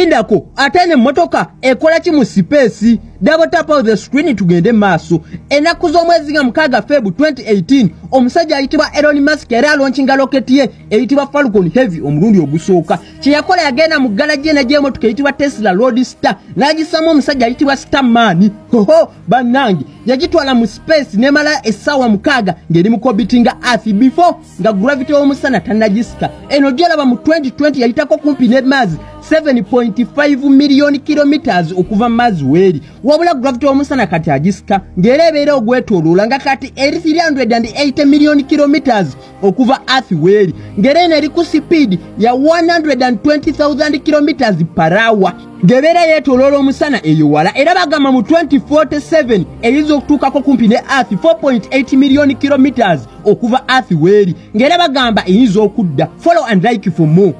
ekindako ate ne emmotoka ekola ki mu sipeesi dabotapa the screen tugende maaso. Ennaku z'omwezi nga mukaaga febu 2018 omusajja ayitibwa elon mask yali alonkinga loketi ye eyitibwa falcon heavy omulundi ogusooka. Kyeyakola yagenda mu galaji ena gy'emotoka eyitibwa tesla road star n'agisamu omusajja ayitibwa starman. Hoho bannange yagitwala mu space nemala essaawa mukaaga ng'eri mukobitinga earth before nga gravity w'omusana tannagisika eno gyolaba mu 2020 yayitako kumpi ne maazi 7.5 miliyoni kilometers okuva mu maazi weeri wabula gravity w'omusana kati agisika ng'era ebeera ogwetooloola nga kati eri 380 miliyoni kilometers okuva earth weeri ng'era eno eri ku sipiidi ya 120,000 kilometers hour. Ng'ebeera yeetooloola omusana eyo wala era bagamba mu 2047 eyinza okutuukako kumpi ne earth 4.8 miliyoni kilometers okuva earth weeri ng'era bagamba eyinza okudda. Follow and like for more